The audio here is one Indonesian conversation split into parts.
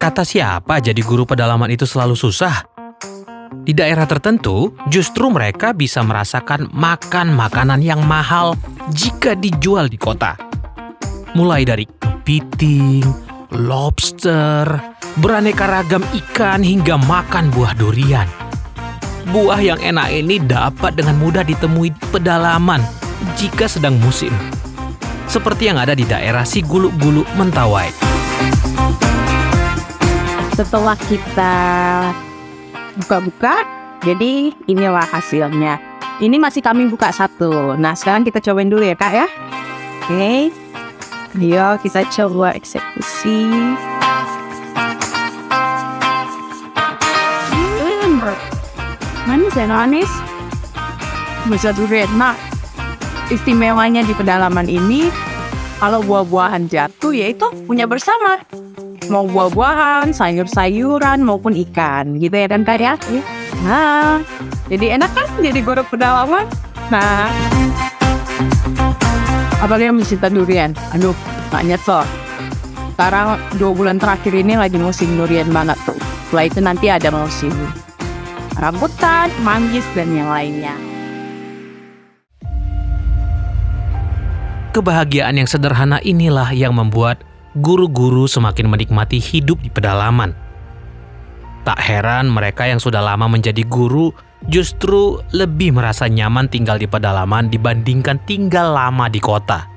Kata siapa jadi guru pedalaman itu selalu susah? Di daerah tertentu, justru mereka bisa merasakan makan makanan yang mahal jika dijual di kota. Mulai dari kepiting, lobster, beraneka ragam ikan hingga makan buah durian. Buah yang enak ini dapat dengan mudah ditemui di pedalaman jika sedang musim. Seperti yang ada di daerah Siguluk-Guluk Mentawai. Setelah kita buka-buka, jadi inilah hasilnya. Ini masih kami buka satu. Nah, sekarang kita cobain dulu ya, Kak ya. Oke. Ayo kita coba eksekusi. Manis ya, manis. Bisa durian. Nah, istimewanya di pedalaman ini, kalau buah-buahan jatuh, yaitu punya bersama mau buah-buahan, sayur-sayuran maupun ikan gitu ya kan kak ya. Nah, jadi enak kan jadi guru pedalaman. Nah, apalagi yang mencinta durian. Aduh, gak nyesel. Sekarang dua bulan terakhir ini lagi musim durian banget tuh. Setelah itu nanti ada musim rambutan, manggis, dan yang lainnya. Kebahagiaan yang sederhana inilah yang membuat guru-guru semakin menikmati hidup di pedalaman. Tak heran mereka yang sudah lama menjadi guru justru lebih merasa nyaman tinggal di pedalaman dibandingkan tinggal lama di kota.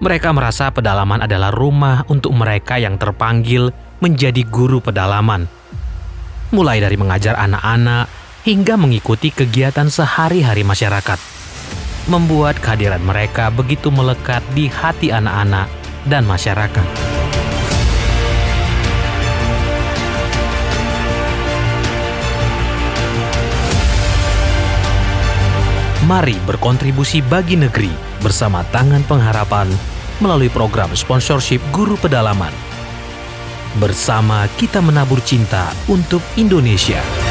Mereka merasa pedalaman adalah rumah untuk mereka yang terpanggil menjadi guru pedalaman. Mulai dari mengajar anak-anak hingga mengikuti kegiatan sehari-hari masyarakat. Membuat kehadiran mereka begitu melekat di hati anak-anak dan masyarakat. Mari berkontribusi bagi negeri bersama Tangan Pengharapan melalui program sponsorship Guru Pedalaman. Bersama kita menabur cinta untuk Indonesia.